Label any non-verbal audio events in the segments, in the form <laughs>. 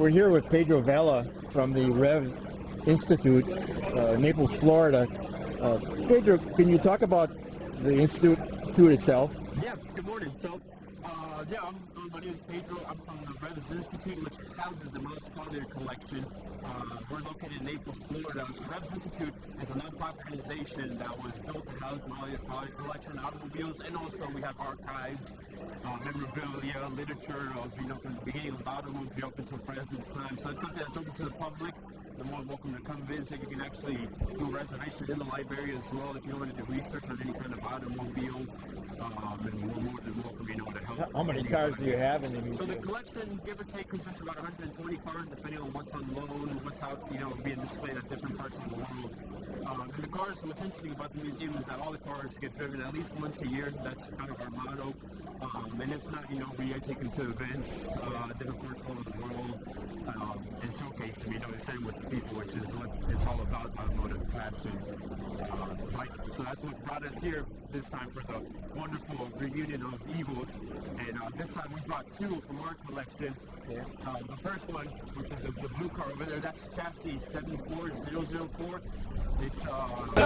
We're here with Pedro Vela from the Rev Institute, uh, Naples, Florida. Uh, Pedro, can you talk about the institute, institute itself? Yeah, good morning. So, uh, yeah, I'm, my name is Pedro. I'm from the Revs Institute, which houses the Miles Collier collection. Uh, we're located in Naples, Florida. So Revs Institute is a nonprofit organization that was built to house the Miles Collier collection, automobiles, and also we have archives, uh, memorabilia, literature of, you know, from the beginning of automobile up until present time. So it's something that's open to the public. You're more welcome to come visit. You can actually do a reservation in the library as well if you want to research on any kind of automobile. Um, and we're more than welcome, you to help. How many cars do you have in the So the collection, give or take, consists of about 120 cars, depending on what's on loan, and what's out, you know, being displayed at different parts of the world. Um, and the cars, what's interesting about the museum is that all the cars get driven at least once a year. That's kind of our motto. Um, and if not, you know, we take them to events, uh, different parts all over the world, um, and showcase them, you know, the same with the people, which is what it's all about, automotive passion. Uh, like, so that's what brought us here this time for the wonderful reunion of Eagles. And uh, this time we brought two from our collection. Yeah. Uh, the first one, which is the, the blue car over there, that's chassis 74004. It's uh, a,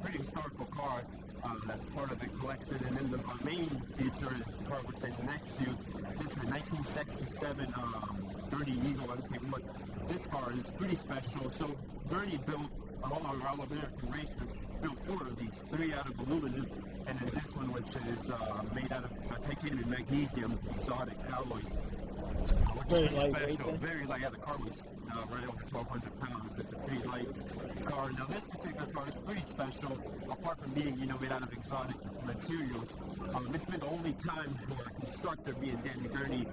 pretty historical car that's part of the collection. And then the uh, main feature is the car we're standing next to. This is a 1967 um, Gurney Eagle. I think this car is pretty special. So Gurney built all our all American racer built four of these, three out of aluminum, and then this one which is uh, made out of uh, titanium and magnesium exotic alloys. Very lightweight special. Very light. Yeah, the car was uh, right over 1,200 pounds. It's a pretty light car. Now, this particular car is pretty special. Apart from being, you know, made out of exotic materials, um, it's been the only time where a constructor, being Danny Gurney,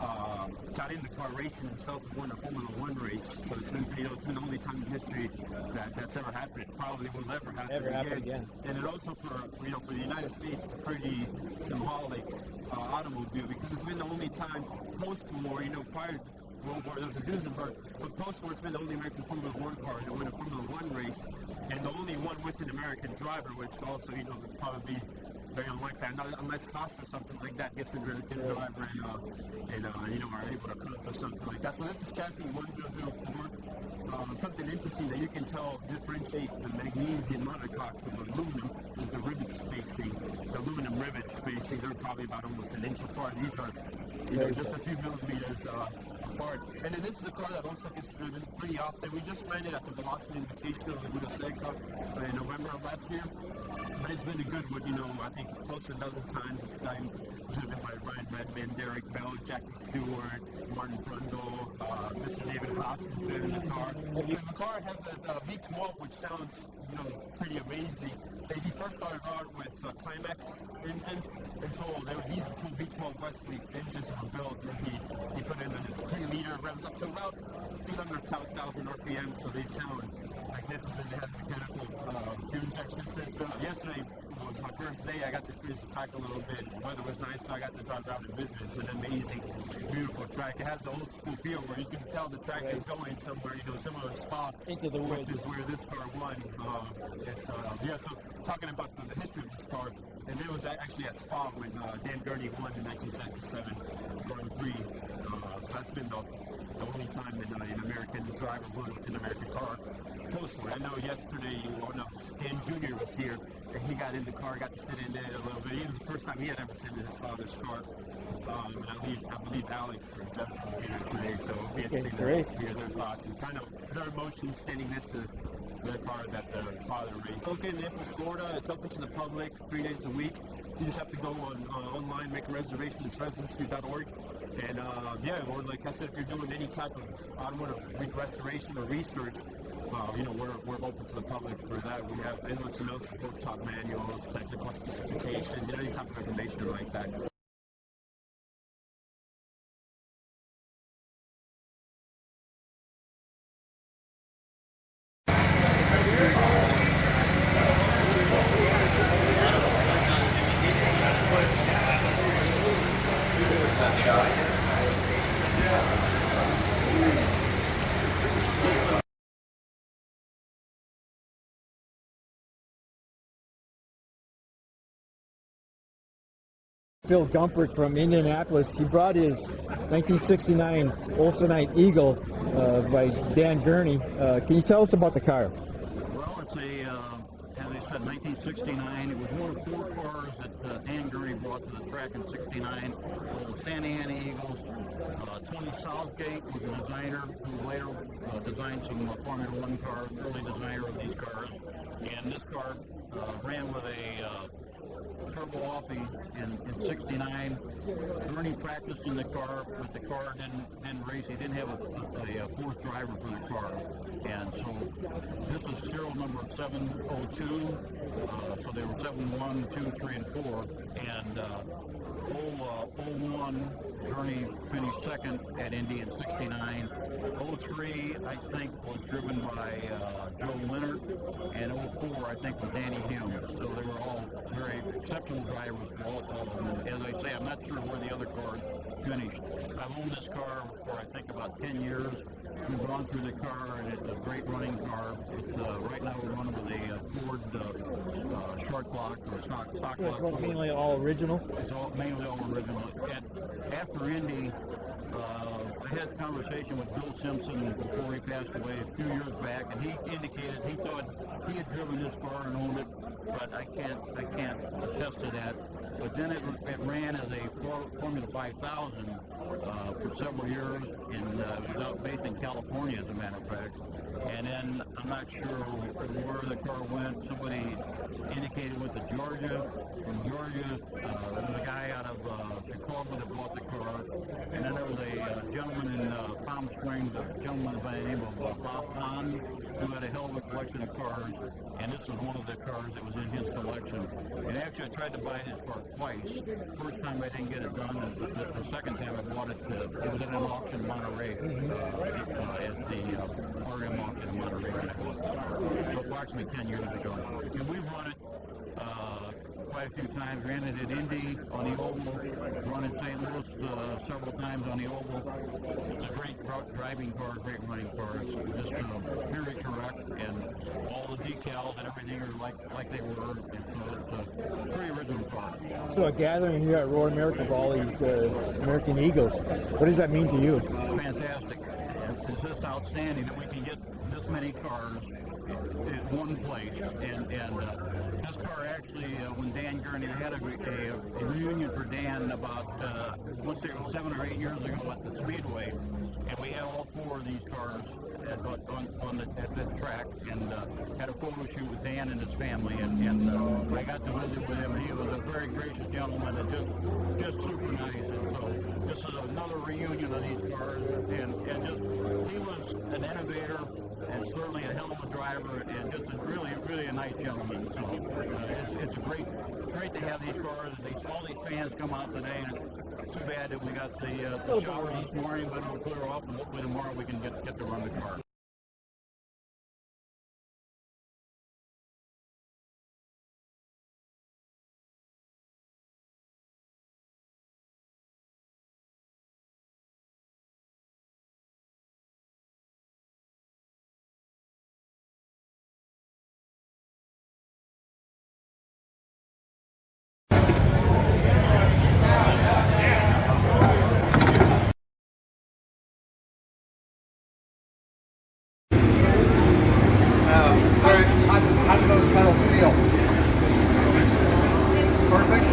uh, got in the car racing himself and won a Formula One race. So it's been, you know, it's been the only time in history that that's ever happened. It probably will never happen Never happen again. And it also for you know for the United States, it's pretty symbolic uh, automobile because it's been the only time post-war, you know, prior to World War, there was a Duesenberg, but post-war, it's been the only American Formula One car to win a Formula One race, and the only one with an American driver, which also, you know, would probably be very unlikely, Not- unless Costa or something like that gets into a driver and, uh, and uh, you know, are able to accomplish something like that. So this is chassis 1004. Um, something interesting that you can tell differentiate the magnesium monocoque from aluminum is the rivet spacing. The aluminum rivet spacing, they're probably about almost an inch apart. These are, you know, just a few millimeters uh, apart. And then this is a car that also gets driven pretty often. We just ran it at the Velocity Invitational of the Buda Cup in November of last year. But it's been a good one, you know, I think close to a dozen times it's gotten driven by Brian Redman, Derek Bell, Jackie Stewart, Martin Brundle, uh, Mr. David Hobbs has driven the car. And the car has a uh, V12, which sounds, you know, pretty amazing. They, he first started out with uh, Climax engines until there were these two V12 Weslake engines were built, and he, he put in a 3 liter revs up to about 300,000 RPM, so they sound magnificent. They have mechanical uh, fuel injection system. Yesterday was my first day. I got to experience the track a little bit. The weather was nice, so I got to drive around and visit. It's an amazing, beautiful track. It has the old school feel where you can tell the track is going somewhere, you know, similar to Spa, Into the which woods. is where this car won. Um, it's, uh, yeah, so talking about the, the history of this car, and it was actually at Spa when uh, Dan Gurney won in 1977 Grand Prix. Uh, so that's been the, the only time that uh, an American driver with an American car post-war. I know yesterday, well, no, Dan Jr. was here, and he got in the car, got to sit in it a little bit. It was the first time he had ever sat in his father's car. Um, and I believe, I believe Alex and will be here today, so we had to see great. their, hear their thoughts and kind of their emotions standing next to the car that their father raced. Located Naples, Florida. It's open to the public three days a week. You just have to go on uh, online, make a reservation at revsinstitute.org. And uh, yeah, or like I said, if you're doing any type of automotive restoration or research, uh, you know, we're, we're open to the public for that. We have endless amounts of workshop manuals, technical specifications, you know, any type of information like that. Phil Gumpert from Indianapolis. He brought his 1969 Olsonite Eagle uh, by Dan Gurney. Uh, can you tell us about the car? Well, it's a, uh, as I said, 1969. It was one of four cars that uh, Dan Gurney brought to the track in 69. The Santa Ana Eagles. Uh, Tony Southgate was a designer who later uh, designed some Formula One cars, early designer of these cars. And this car ran with a turbo offie in, in 69. Gurney practiced in the car, but the car didn't, didn't race. He didn't have a, a, a fourth driver for the car. And so this is serial number 702. Uh, so they were 7, 1, 2, 3, and 4. And uh, 0, uh, 01, Gurney finished second at Indy in 69. 03, I think, was driven by uh, Joe Leonard. And 04, I think, was Denny Hulme. So they were all very exceptional drivers for all of them. And as I say, I'm not sure where the other cars finished. I've owned this car for, I think, about 10 years. We've gone through the car, and it's a great running car. It's, uh, right now we're running with a uh, Ford uh, uh, short block or stock, stock block. It's mainly all original. It's all, mainly all original. At, after Indy, uh, I had a conversation with Bill Simpson before he passed away a few years back, and he indicated he thought he had driven this car and owned it, but I can't I can't attest to that. But then it, it ran as a Formula 5000 uh, for several years, and uh, it was out based in California, as a matter of fact. And then I'm not sure where the car went. Somebody indicated went to Georgia. From Georgia, uh, there was a guy out of uh, Chicago that bought the car. And then there was a uh, gentleman in uh, Palm Springs, a gentleman by the name of uh, Bob Hahn, who had a hell of a collection of cars. And this was one of the cars that was in his collection. And actually, I tried to buy his car twice. First time I didn't get it done, and the, the, second time I bought it, uh, it was at an auction in Monterey, uh, at the uh, RM auction in Monterey. when I bought the. So approximately 10 years ago. And we've run it uh, quite a few times. Ran it at Indy on the Oval, run in St. Louis uh, several times on the Oval. It's a great driving car, great running car. It's just uh, very correct, and all the decals and everything are like like they were. And so it's a pretty original car. So a gathering here at Road America of all these uh, American Eagles. What does that mean to you? fantastic. It's it's just outstanding that we can get this many cars in one place. And, and uh, actually, uh, when Dan Gurney had a, a, a reunion for Dan about, uh, was seven or eight years ago at the Speedway, and we had all four of these cars at, on, on the, at the track and uh, had a photo shoot with Dan and his family. And, and uh, I got to visit with him. He was a very gracious gentleman and just, just super nice. And so this is another reunion of these cars. And, and just, he was an innovator and certainly a hell of a driver and just a really, really a nice gentleman. So uh, it's, it's great, great to have these cars. These, all these fans come out today. And it's too bad that we got the, uh, the shower this morning, but it'll clear off and hopefully tomorrow we can get, get to run the car. How, how do those pedals feel? Perfect?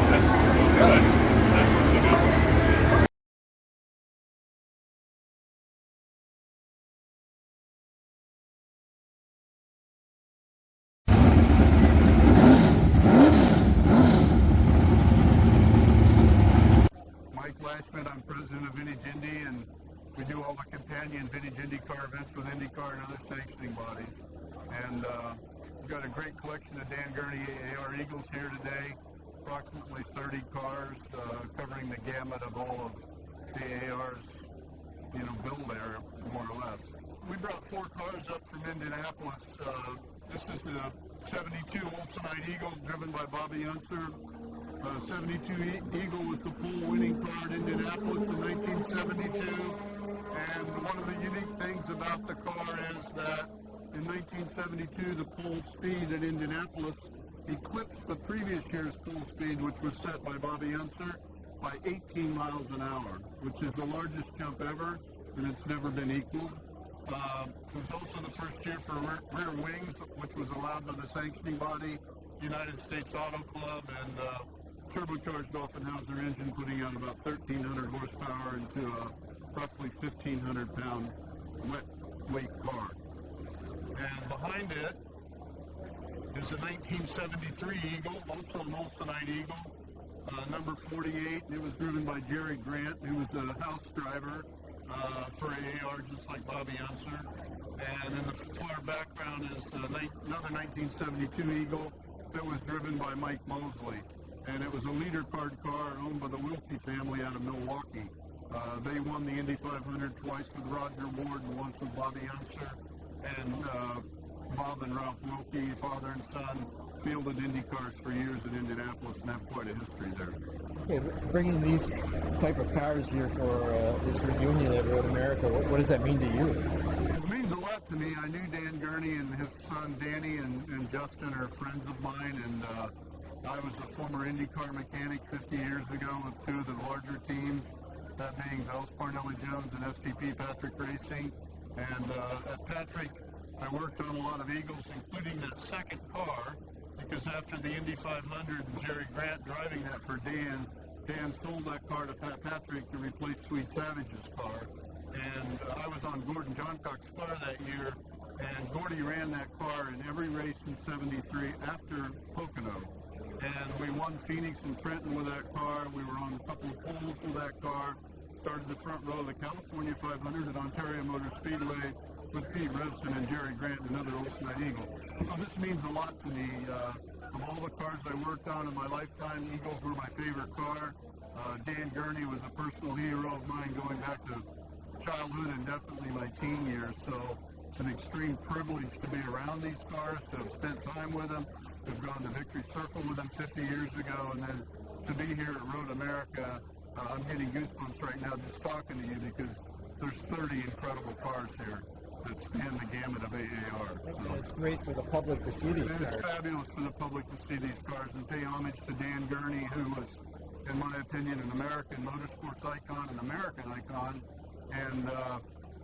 Mike Lashman, I'm president of Vintage Indy, and we do all the companion Vintage IndyCar events with IndyCar and other sanctioning bodies. And uh, we've got a great collection of Dan Gurney AR Eagles here today, approximately 30 cars uh, covering the gamut of all of the AR's, you know, build there, more or less. We brought four cars up from Indianapolis. Uh, this is the 72 Olsonite Eagle driven by Bobby Unser. Uh, 72 E- Eagle was the pole winning car at Indianapolis in 1972. And one of the unique things about the car is that in 1972, the pole speed at Indianapolis eclipsed the previous year's pole speed, which was set by Bobby Unser. by 18 miles an hour, which is the largest jump ever, and it's never been equaled. Uh, it was also the first year for rear, rear wings, which was allowed by the sanctioning body, United States Auto Club, and uh, turbocharged Offenhauser engine, putting out about 1,300 horsepower into a roughly 1,500 pound wet weight car. And behind it is a 1973 Eagle, also an Olsonite Eagle, uh, number 48. It was driven by Jerry Grant, who was the house driver uh, for AAR, just like Bobby Unser. And in the far background is uh, another 1972 Eagle that was driven by Mike Mosley. And it was a leader card car owned by the Wilke family out of Milwaukee. Uh, they won the Indy 500 twice with Rodger Ward and once with Bobby Unser. And uh, Bob and Ralph Wilke, father and son, fielded Indy cars for years in Indianapolis and have quite a history there. Okay, bringing these type of cars here for uh, this reunion at Road America, what, what does that mean to you? It means a lot to me. I knew Dan Gurney and his son Danny and, and Justin are friends of mine, and uh, I was a former IndyCar mechanic 50 years ago with two of the larger teams, that being Vels Parnelli Jones and STP Patrick Racing. And uh, at Patrick, I worked on a lot of Eagles, including that second car, because after the Indy 500 and Jerry Grant driving that for Dan, Dan sold that car to Pat Patrick to replace Swede Savage's car and uh, I was on Gordon Johncock's car that year, and Gordy ran that car in every race in 73 after Pocono. And we won Phoenix and Trenton with that car. We were on a couple of poles with that car. Started the front row of the California 500 at Ontario Motor Speedway with Pete Revson and Jerry Grant, another Olsonite Eagle. So this means a lot to me. Uh, of all the cars I worked on in my lifetime, Eagles were my favorite car. Uh, Dan Gurney was a personal hero of mine going back to childhood and definitely my teen years. So it's an extreme privilege to be around these cars, to have spent time with them, have gone to Victory Circle with them 50 years ago, and then to be here at Road America. Uh, I'm getting goosebumps right now just talking to you because there's 30 incredible cars here that span the gamut of AAR. So. It's great for the public to see these And it's fabulous for the public to see these cars and pay homage to Dan Gurney, who was, in my opinion, an American motorsports icon, an American icon. And, uh,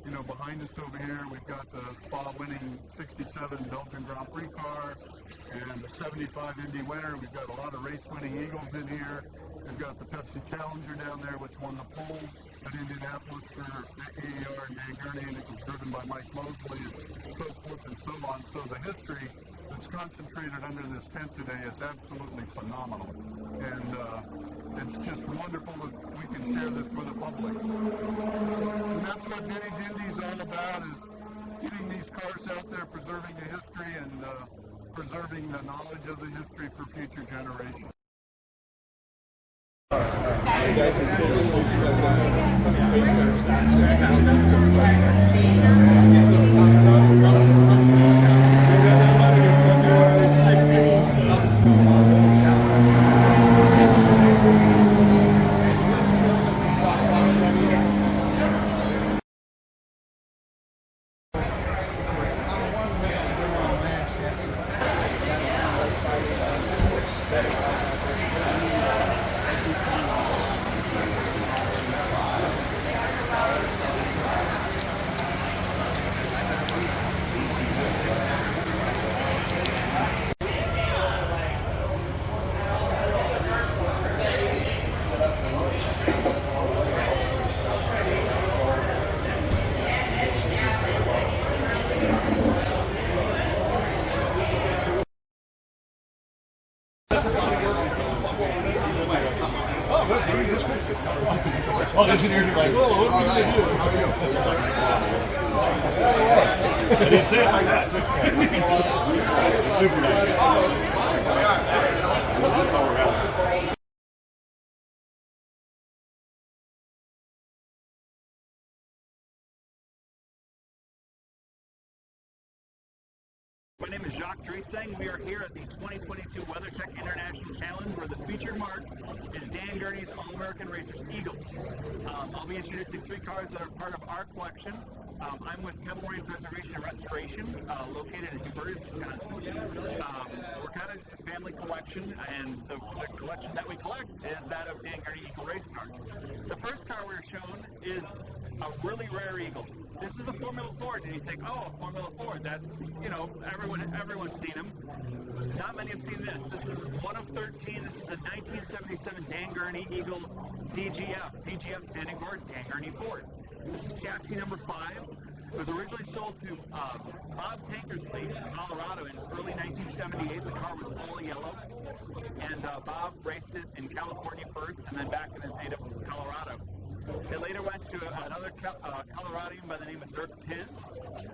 you know, behind us over here, we've got the Spa-winning 67 Belgian Grand Prix car and the 75 Indy winner. We've got a lot of race-winning Eagles in here. We've got the Pepsi Challenger down there, which won the pole at Indianapolis for AAR and Dan Gurney, and it was driven by Mike Mosley and so forth and so on. So the history that's concentrated under this tent today is absolutely phenomenal. And uh, it's just wonderful that we can share this with the public. And that's what Vintage Indy is all about, is getting these cars out there, preserving the history and uh, preserving the knowledge of the history for future generations. Like, whoa, what are we gonna do? I didn't say it like that. Super nice. My name is Jacques Dresang. We are here at the 2022 WeatherTech International Challenge where the featured mark is Dan Gurney's All-American Racers Eagles. Um, I'll be introducing three cars that are part of our collection. Um, I'm with Pebble Range Preservation and Restoration, uh, located in Hubertus, Wisconsin. Um, we're kind of a family collection, and the, the collection that we collect is that of Dan Gurney Eagle race cars. The first car we're shown is a really rare Eagle. This is a Formula Ford, and you think, oh, a Formula Ford, that's, you know, everyone, everyone's seen them. Not many have seen this. This is one of 13. This is a 1977 Dan Gurney Eagle DGF. DGF standing for Dan Gurney Ford. This is chassis number five. It was originally sold to uh, Bob Tankersley in Colorado in early 1978. The car was all yellow, and uh, Bob raced it in California first, and then back in his native Colorado. It later went to another uh, Coloradian by the name of Dirk Piz,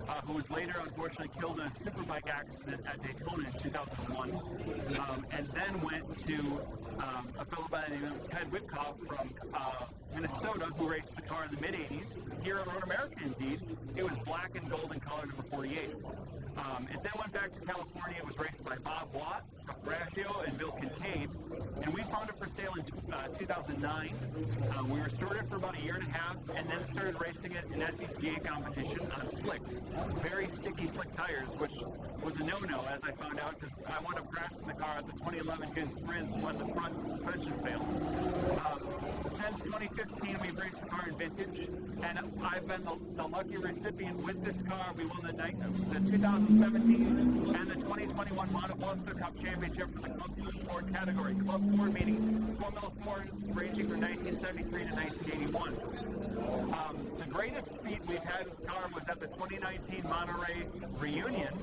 uh, who was later unfortunately killed in a superbike accident at Daytona in 2001, um, and then went to um, a fellow by the name of Ted Whitcoff from uh, Minnesota, who raced the car in the mid 80s. Here on Road America, indeed, it was black and gold in color number 48. Um, it then went back to California. It was raced by Bob Watt, Brascio, and Bill Kincaid. And we found it for sale in uh, 2009. Um, we restored it for about a year and a half, and then started racing it in SCCA competition on slicks. Very sticky slick tires, which was a no-no, as I found out, because I wound up crashing the car at the 2011 Good Sprints when the front suspension failed. Um, 2015, we've raced the car in vintage, and I've been the, the lucky recipient with this car. We won the, the 2017 and the 2021 Monoposto Cup Championship for the Club Ford category. Club Ford meaning Formula Ford ranging from 1973 to 1981. Um, the greatest feat we've had with the car was at the 2019 Monterey reunion.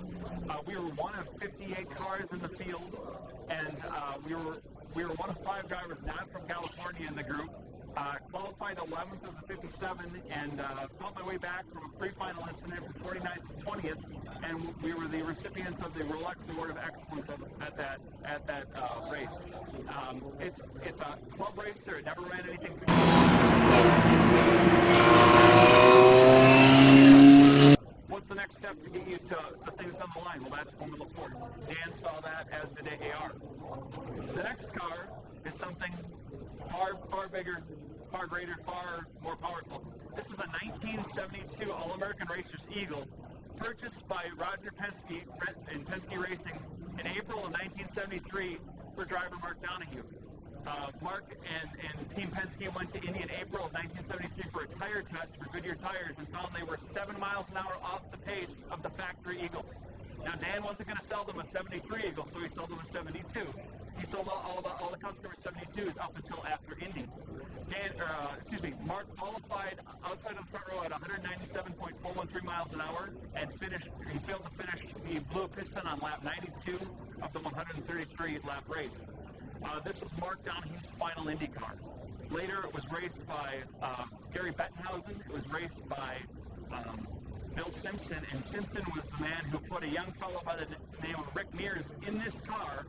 Uh, we were one of 58 cars in the field, and uh, we were we were one of five drivers not from California in the group. Uh, qualified 11th of the 57 and uh, fought my way back from a pre-final incident from 49th to 20th, and we were the recipients of the Rolex Award of Excellence at that at that uh, race. Um, it's it's a club racer. It never ran anything. What's the next step to get you to the things on the line? Well, that's Formula Ford. Dan saw that, as did AAR. The next car is something far, far bigger, far greater, far more powerful. This is a 1972 All-American Racers Eagle, purchased by Roger Penske in Penske Racing in April of 1973 for driver Mark Donohue. Uh, Mark and, and Team Penske went to Indy in April of 1973 for a tire test for Goodyear tires and found they were seven miles an hour off the pace of the factory Eagles. Now Dan wasn't going to sell them a 73 Eagle, so he sold them a 72. He sold all, all the all the customers 72s up until after Indy. Dan, uh, excuse me, Mark qualified outside of the front row at 197.413 miles an hour and finished. He failed to finish. He blew a piston on lap 92 of the 133 lap race. Uh, this was Mark Donohue's final Indy car. Later, it was raced by uh, Gary Bettenhausen. It was raced by um, Bill Simpson, and Simpson was the man who put a young fellow by the name of Rick Mears in this car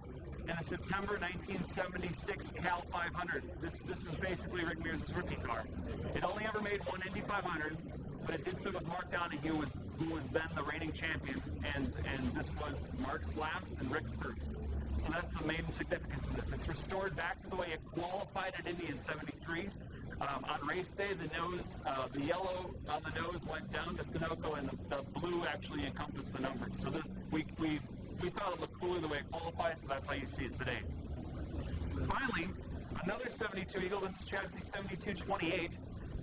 in the September 1976 Cal 500. This this was basically Rick Mears' rookie car. It only ever made one Indy 500, but it did so with Mark Donohue, who was, who was then the reigning champion, and and this was Mark's last and Rick's first. So that's the main significance of this. It's restored back to the way it qualified at Indy in 73. Um, on race day, the nose, uh, the yellow on the nose went down to Sunoco, and the, the blue actually encompassed the number. So this, we, we, we thought it looked cooler the way it qualified, so that's how you see it today. Finally, another 72 Eagle, this is chassis 7228.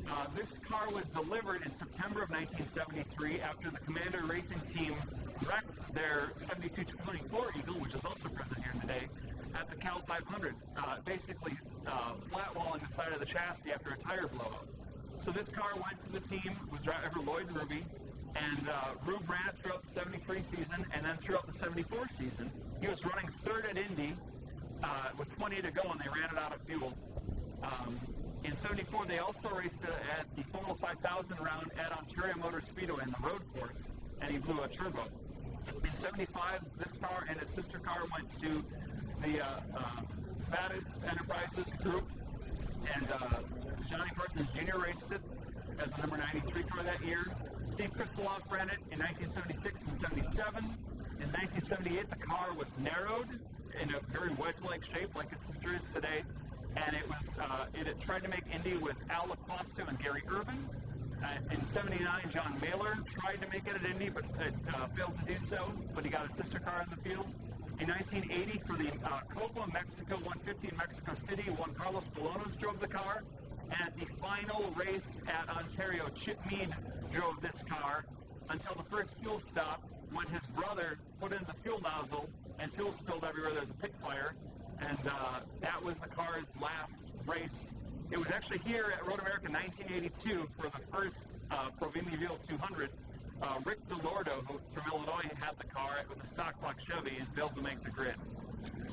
Uh, this car was delivered in September of 1973 after the Commander Racing Team wrecked their 7224 Eagle, which is also present here today, at the Cal 500, uh, basically uh, flat walling the side of the chassis after a tire blowout. So this car went to the team with driver Lloyd Ruby, and uh, Rube ran throughout the 73 season, and then throughout the 74 season, he was running third at Indy uh, with 20 to go, and they ran it out of fuel. Um, in 74, they also raced uh, at the Formula 5000 round at Ontario Motor Speedway in the road course, and he blew a turbo. In 75, this car and its sister car went to the uh, uh, Enterprises group, and uh, Johnny Parsons Jr. raced it as the number 93 car that year. Steve Krisiloff ran it in 1976 and 77. In 1978, the car was narrowed in a very wedge-like shape, like its sister is today, and it was uh, it had tried to make Indy with Al Lacoste and Gary Irvin. Uh, in 79, John Mahler tried to make it at Indy, but uh, failed to do so, but he got a sister car in the field. In 1980, for the uh, Copa Mexico 150 in Mexico City, Juan Carlos Bolaños drove the car. At the final race at Ontario, Chip Mead drove this car until the first fuel stop when his brother put in the fuel nozzle and fuel spilled everywhere. There's a pit fire. And uh, that was the car's last race. It was actually here at Road America 1982 for the first uh, Provimi 200. Uh, Rick DeLordo, who from Illinois, had the car with a stock block Chevy and failed to make the grid.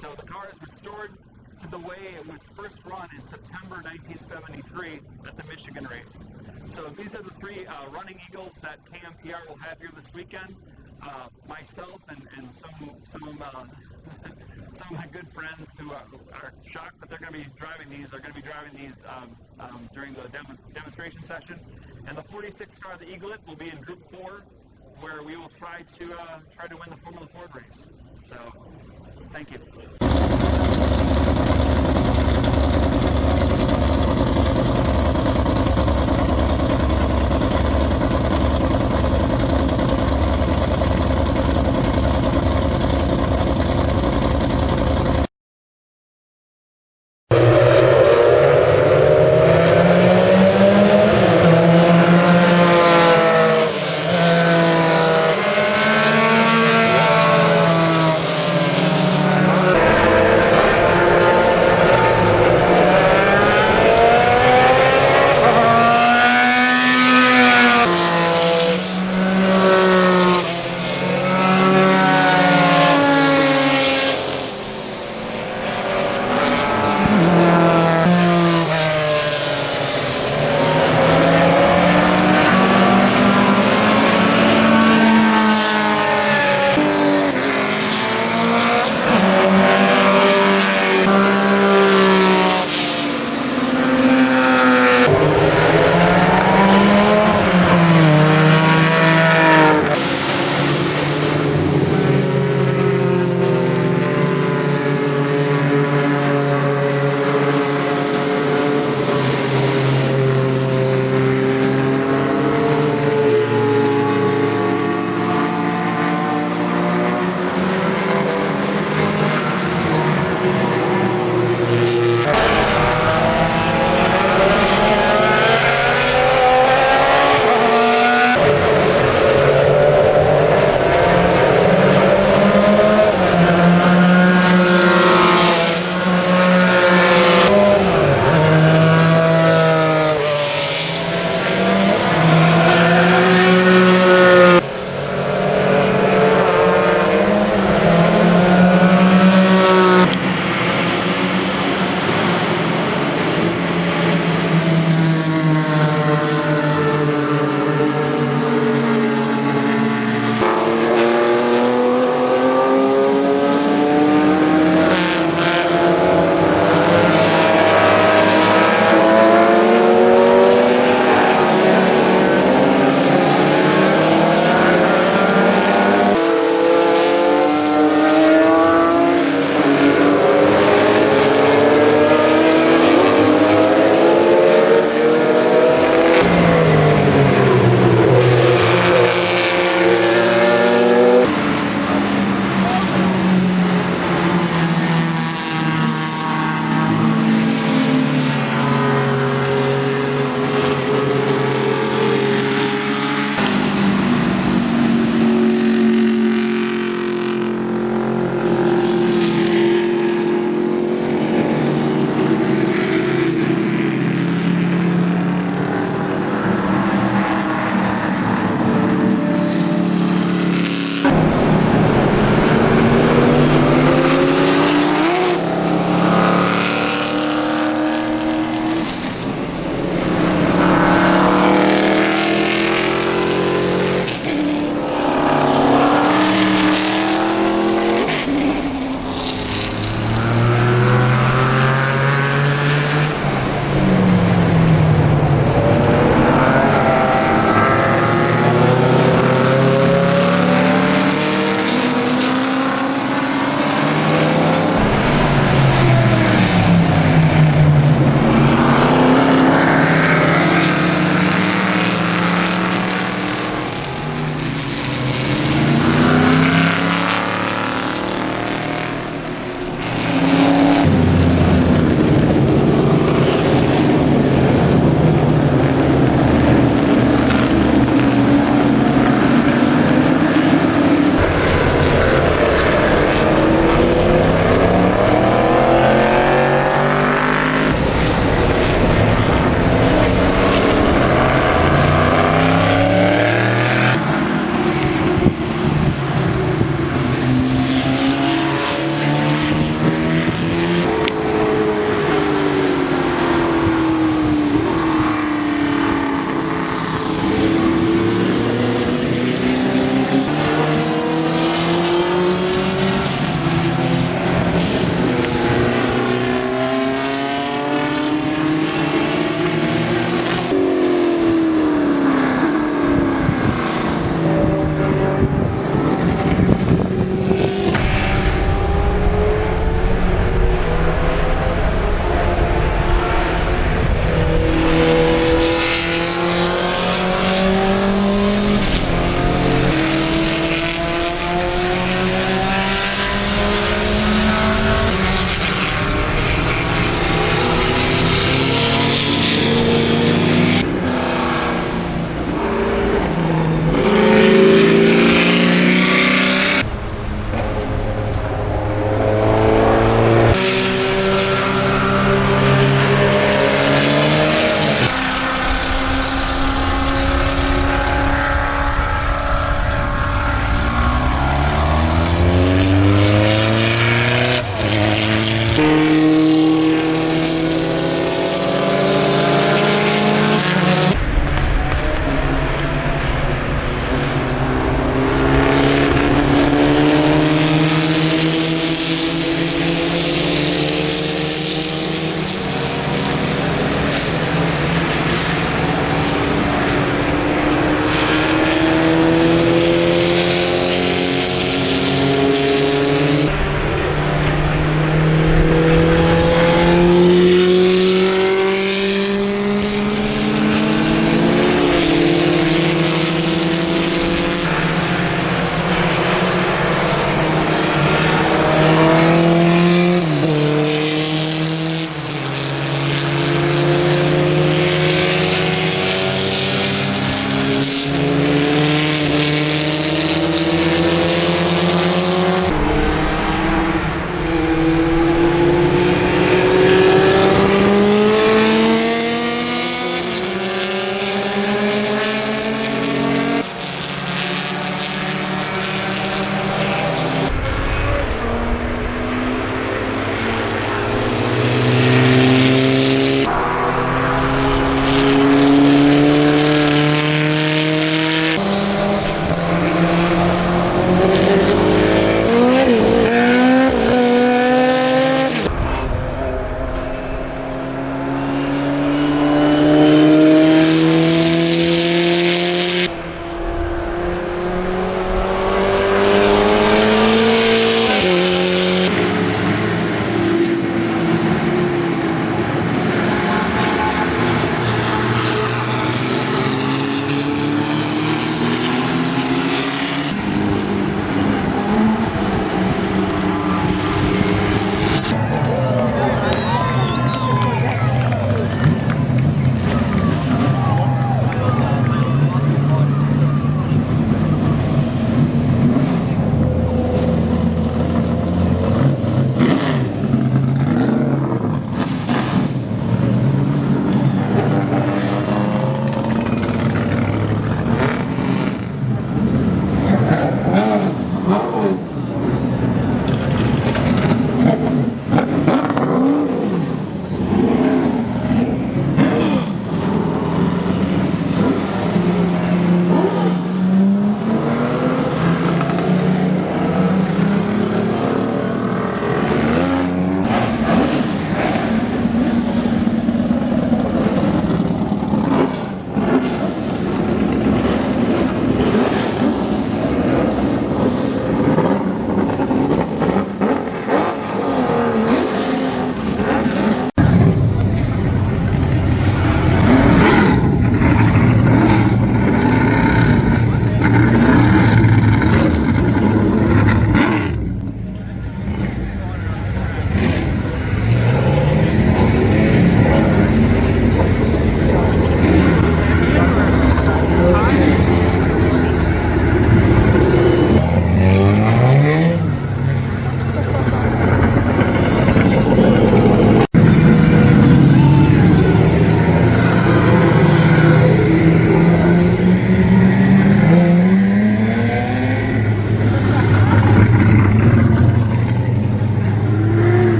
So the car is restored to the way it was first run in September 1973 at the Michigan race. So these are the three uh, running eagles that KMPR will have here this weekend. Uh, myself and, and some some uh, <laughs> some of my good friends who are, are shocked that they're going to be driving these are going to be driving these um, um, during the dem- demonstration session. And the 46 car, the Eaglet, will be in Group Four, where we will try to uh, try to win the Formula Ford race. So, thank you.